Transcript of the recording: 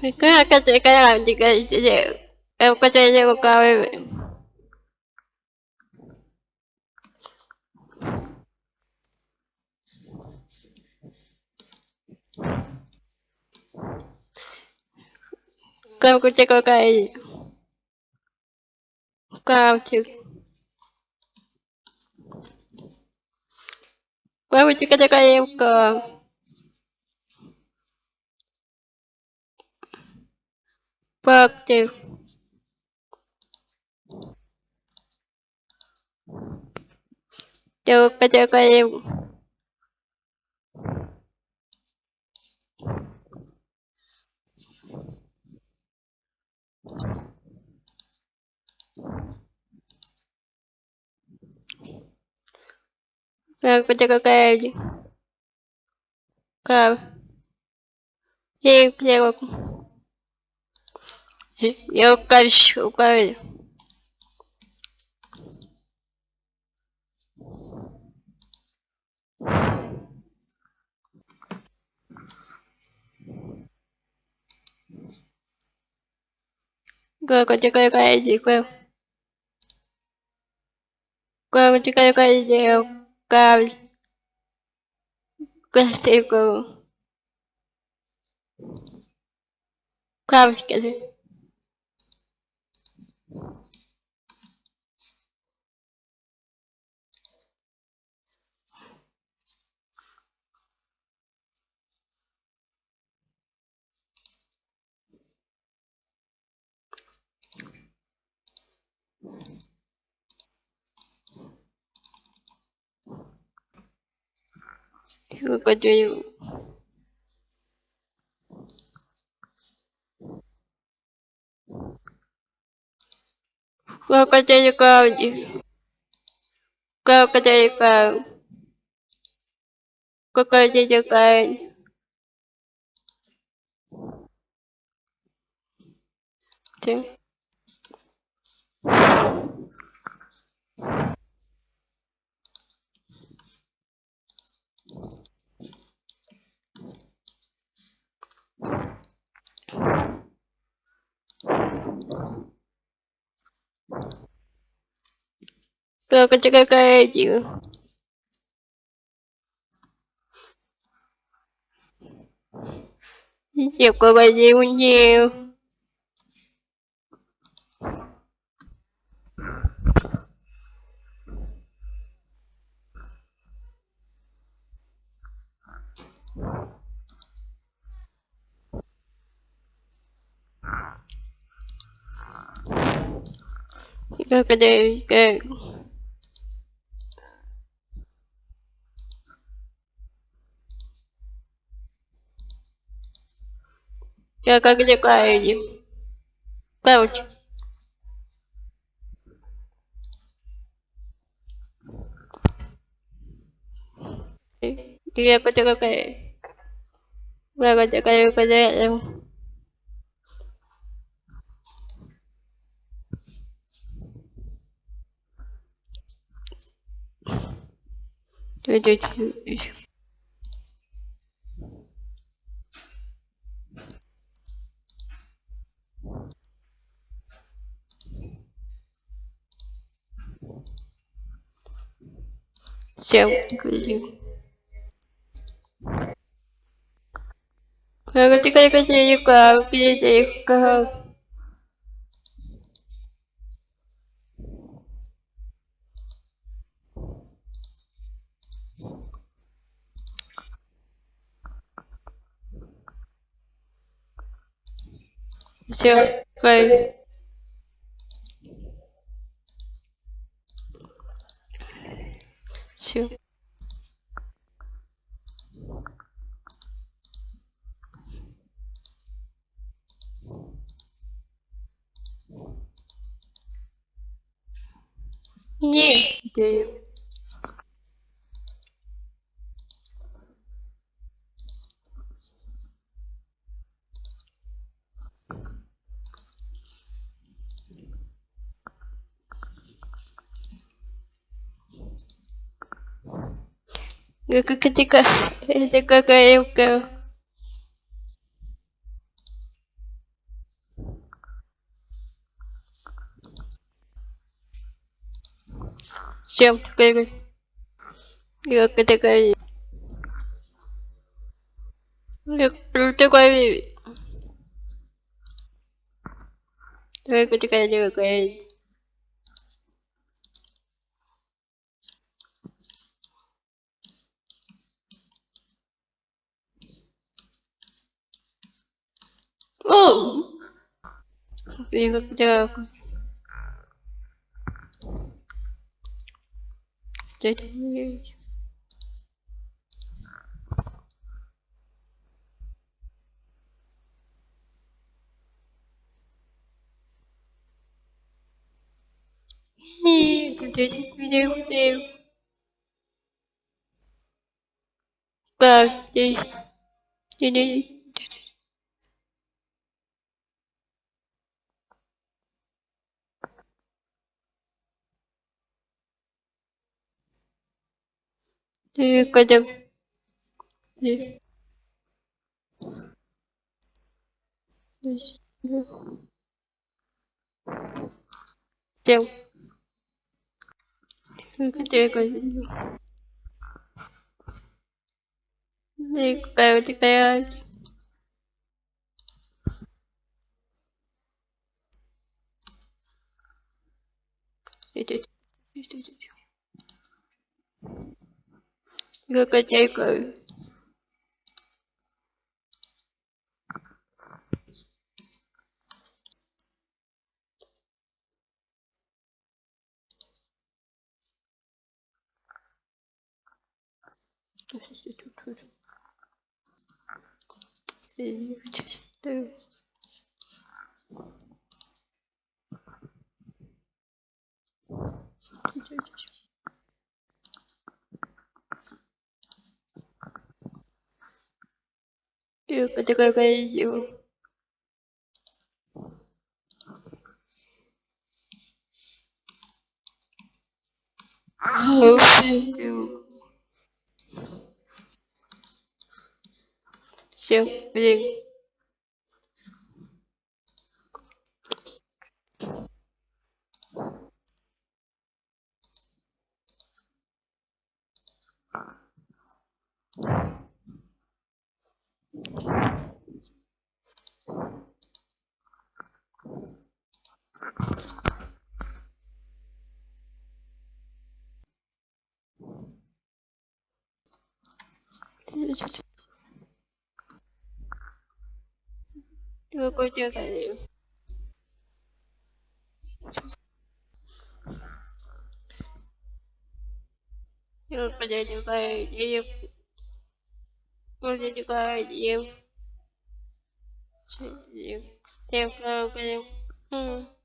Kyllä katse kajalanti katse. Katse se koko ajan. Kau kutse koko ajan. Kau kutse. Kau kutse katse kajalanti katse. verb 2 chưa có chưa có em Rồi, có chơi có cái chứ. Rồi. Chơi, chơi Eu quero... Eu. Quero... Quê, con chưa coi coi chị quê Ibu 友 Welcome to the ground. Welcome to the ground. Welcome to the ground. Two. Pero que te cae you. Chịu cô bà dì quân chiều Я как летаю иди. Короче. Dia kata kakak. Dia kata kakak kakak. Чуть-чуть. Сел, крути. Крути, крути, крути, крути, крути. Все, кайф. сессию. Не идея. Какая-то какая-то Всем такая. Какая такая Какая такая Какая такая. Có cái gì cái Oh! Hindi ko kaya ako. Jadi, jadi video video. Bak, jadi, jadi, jadi kadang, jadi, Jauh. Kecil 一个接一个，都是截图图，哎，不行，对。Itu. Gak kecil kayak. Dia kata Thưa cô chưa cải thiện Nhưng bây giờ chúng ta chỉ giúp Cô sẽ cho ta giúp Theo cơ của chúng